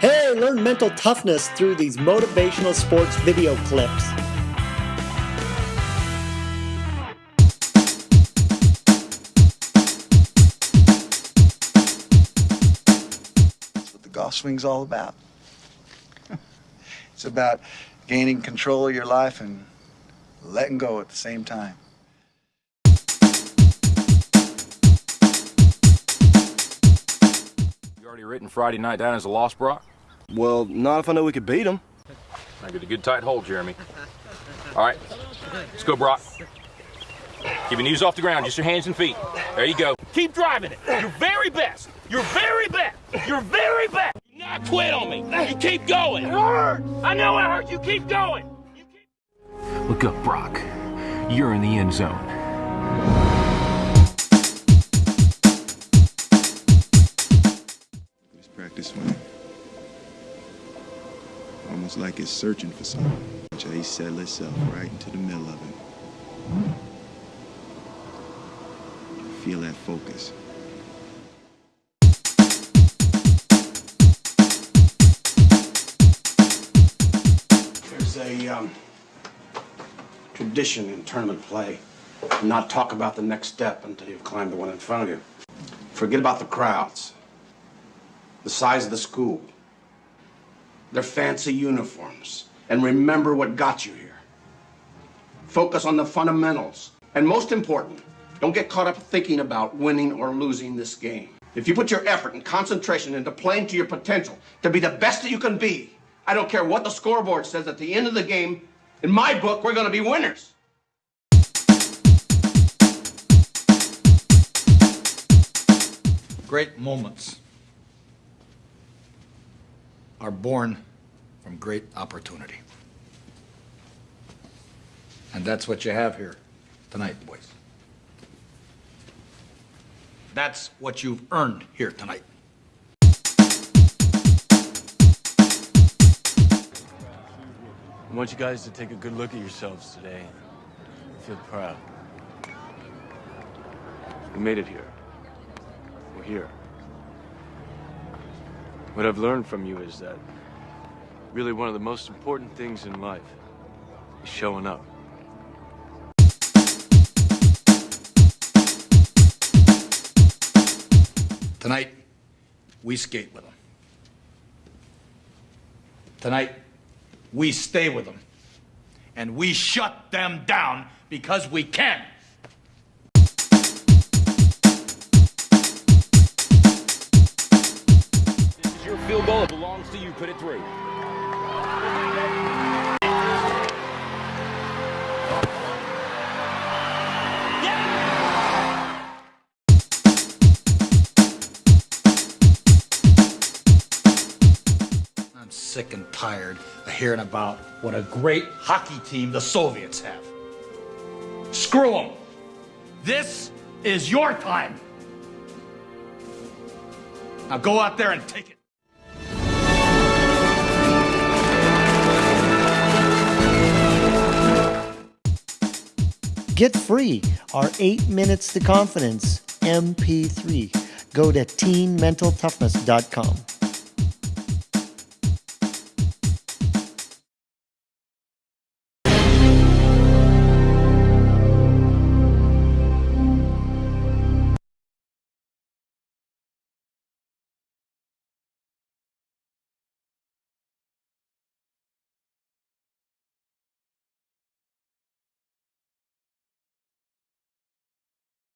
Hey, learn mental toughness through these motivational sports video clips. That's what the golf swing's all about. it's about gaining control of your life and letting go at the same time. You already written Friday night down as a loss, Brock? Well, not if I know we could beat them. I get a good tight hold, Jeremy. All right, let's go, Brock. Keep your knees off the ground, just your hands and feet. There you go. Keep driving it. Your very best. Your very best. Your very best. Do not quit on me. You keep going. It hurts. I know it hurts. You keep going. You keep... Look up, Brock. You're in the end zone. Like it's searching for something. Jay settled itself right into the middle of it. Feel that focus. There's a um, tradition in tournament play not talk about the next step until you've climbed the one in front of you. Forget about the crowds, the size of the school, their fancy uniforms, and remember what got you here. Focus on the fundamentals. And most important, don't get caught up thinking about winning or losing this game. If you put your effort and concentration into playing to your potential, to be the best that you can be, I don't care what the scoreboard says at the end of the game, in my book, we're going to be winners. Great moments are born from great opportunity. And that's what you have here tonight, boys. That's what you've earned here tonight. I want you guys to take a good look at yourselves today. Feel proud. We made it here. We're here. What I've learned from you is that really one of the most important things in life is showing up. Tonight, we skate with them. Tonight, we stay with them. And we shut them down because we can. Field goal. It belongs to you. Put it through. I'm sick and tired of hearing about what a great hockey team the Soviets have. Screw them. This is your time. Now go out there and take it. Get free our 8 Minutes to Confidence MP3. Go to teenmentaltoughness.com.